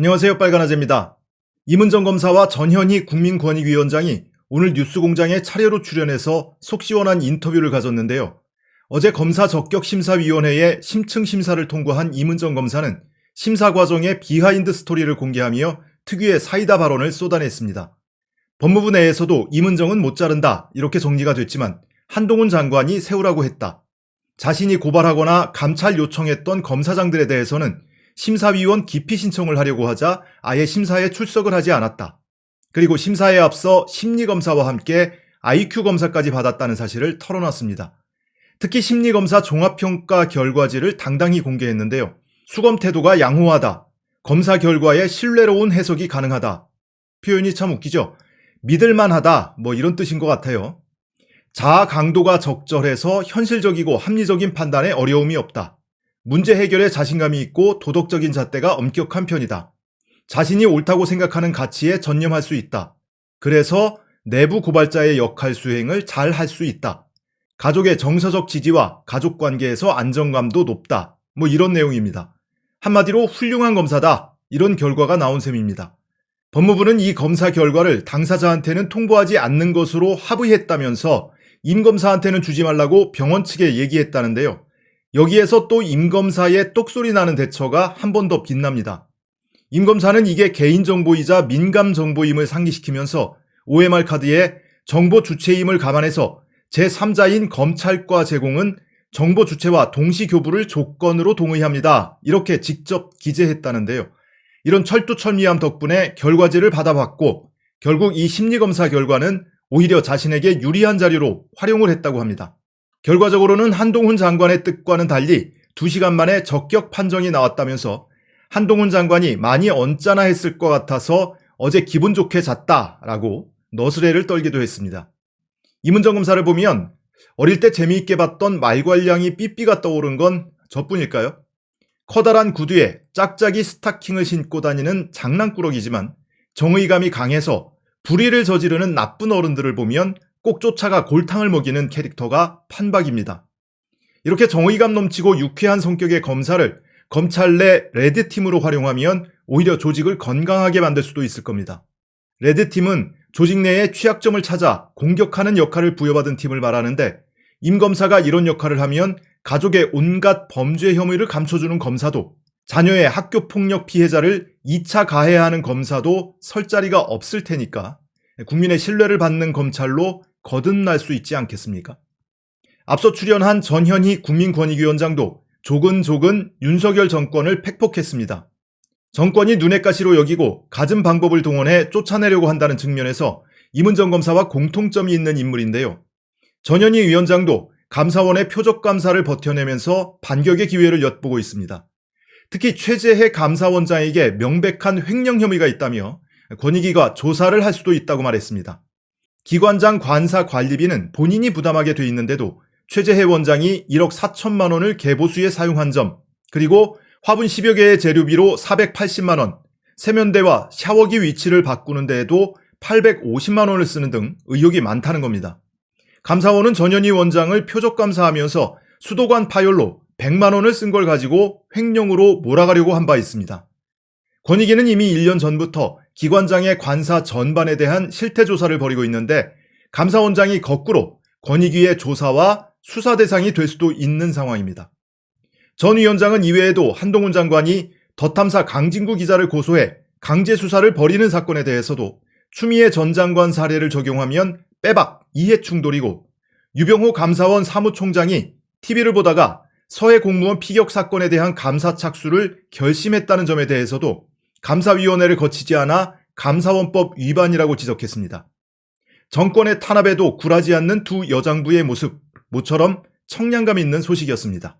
안녕하세요. 빨간아재입니다. 임은정 검사와 전현희 국민권익위원장이 오늘 뉴스공장에 차례로 출연해서 속 시원한 인터뷰를 가졌는데요. 어제 검사 적격심사위원회에 심층 심사를 통과한 임은정 검사는 심사 과정의 behind story를 공개하며 특유의 사이다 발언을 쏟아냈습니다. 법무부 내에서도 임은정은 못 자른다 이렇게 정리가 됐지만 한동훈 장관이 세우라고 했다. 자신이 고발하거나 감찰 요청했던 검사장들에 대해서는 심사위원 기피 신청을 하려고 하자 아예 심사에 출석을 하지 않았다. 그리고 심사에 앞서 심리검사와 함께 IQ 검사까지 받았다는 사실을 털어놨습니다. 특히 심리검사 종합평가 결과지를 당당히 공개했는데요. 수검 태도가 양호하다. 검사 결과에 신뢰로운 해석이 가능하다. 표현이 참 웃기죠? 믿을만하다. 뭐 이런 뜻인 것 같아요. 자아 강도가 적절해서 현실적이고 합리적인 판단에 어려움이 없다. 문제 해결에 자신감이 있고 도덕적인 잣대가 엄격한 편이다. 자신이 옳다고 생각하는 가치에 전념할 수 있다. 그래서 내부 고발자의 역할 수행을 잘 할 수 있다. 가족의 정서적 지지와 가족 관계에서 안정감도 높다. 뭐 이런 내용입니다. 한마디로 훌륭한 검사다. 이런 결과가 나온 셈입니다. 법무부는 이 검사 결과를 당사자한테는 통보하지 않는 것으로 합의했다면서 임 검사한테는 주지 말라고 병원 측에 얘기했다는데요. 여기에서 또 임검사의 똑소리 나는 대처가 한 번 더 빛납니다. 임검사는 이게 개인정보이자 민감정보임을 상기시키면서 OMR 카드에 정보 주체임을 감안해서 제3자인 검찰과 제공은 정보 주체와 동시 교부를 조건으로 동의합니다. 이렇게 직접 기재했다는데요. 이런 철두철미함 덕분에 결과지를 받아봤고 결국 이 심리검사 결과는 오히려 자신에게 유리한 자료로 활용을 했다고 합니다. 결과적으로는 한동훈 장관의 뜻과는 달리 2시간 만에 적격 판정이 나왔다면서 한동훈 장관이 많이 언짢아 했을 것 같아서 어제 기분 좋게 잤다라고 너스레를 떨기도 했습니다. 이문정 검사를 보면 어릴 때 재미있게 봤던 말괄량이 삐삐가 떠오른 건 저뿐일까요? 커다란 구두에 짝짝이 스타킹을 신고 다니는 장난꾸러기지만 정의감이 강해서 불의를 저지르는 나쁜 어른들을 보면 꼭 쫓아가 골탕을 먹이는 캐릭터가 판박입니다. 이렇게 정의감 넘치고 유쾌한 성격의 검사를 검찰 내 레드팀으로 활용하면 오히려 조직을 건강하게 만들 수도 있을 겁니다. 레드팀은 조직 내의 취약점을 찾아 공격하는 역할을 부여받은 팀을 말하는데 임 검사가 이런 역할을 하면 가족의 온갖 범죄 혐의를 감춰주는 검사도 자녀의 학교 폭력 피해자를 2차 가해하는 검사도 설 자리가 없을 테니까 국민의 신뢰를 받는 검찰로 거듭날 수 있지 않겠습니까? 앞서 출연한 전현희 국민권익위원장도 조근조근 윤석열 정권을 팩폭했습니다. 정권이 눈엣 가시로 여기고 갖은 방법을 동원해 쫓아내려고 한다는 측면에서 이문정 검사와 공통점이 있는 인물인데요. 전현희 위원장도 감사원의 표적 감사를 버텨내면서 반격의 기회를 엿보고 있습니다. 특히 최재해 감사원장에게 명백한 횡령 혐의가 있다며 권익위가 조사를 할 수도 있다고 말했습니다. 기관장 관사 관리비는 본인이 부담하게 돼 있는데도 최재해 원장이 1억 4천만 원을 개보수에 사용한 점, 그리고 화분 10여 개의 재료비로 480만 원, 세면대와 샤워기 위치를 바꾸는 데에도 850만 원을 쓰는 등 의혹이 많다는 겁니다. 감사원은 전현희 원장을 표적 감사하면서 수도관 파열로 100만 원을 쓴 걸 가지고 횡령으로 몰아가려고 한 바 있습니다. 권익위는 이미 1년 전부터 기관장의 관사 전반에 대한 실태조사를 벌이고 있는데 감사원장이 거꾸로 권익위의 조사와 수사 대상이 될 수도 있는 상황입니다. 전 위원장은 이외에도 한동훈 장관이 더탐사 강진구 기자를 고소해 강제 수사를 벌이는 사건에 대해서도 추미애 전 장관 사례를 적용하면 빼박 이해 충돌이고 유병호 감사원 사무총장이 TV를 보다가 서해 공무원 피격 사건에 대한 감사 착수를 결심했다는 점에 대해서도 감사위원회를 거치지 않아 감사원법 위반이라고 지적했습니다. 정권의 탄압에도 굴하지 않는 두 여장부의 모습, 모처럼 청량감 있는 소식이었습니다.